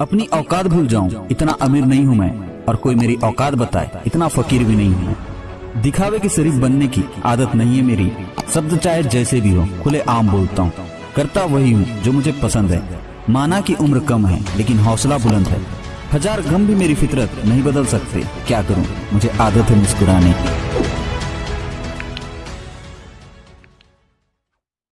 अपनी औकात भूल जाऊँ। इतना अमीर नहीं हूँ मैं, और कोई मेरी औकात बताए, इतना फकीर भी नहीं हूँ। दिखावे की शरीफ बनने की आदत नहीं है मेरी। शब्द चाहे जैसे भी हो, खुले आम बोलता हूँ। करता वही हूँ, जो मुझे पसंद है। माना की उम्र कम है, लेकिन हौसला बुलंद है। हज़ार गम भी मेरी फितरत नहीं बदल सकते। क्या करूँ? मुझे आदत है मुस्कुराने की।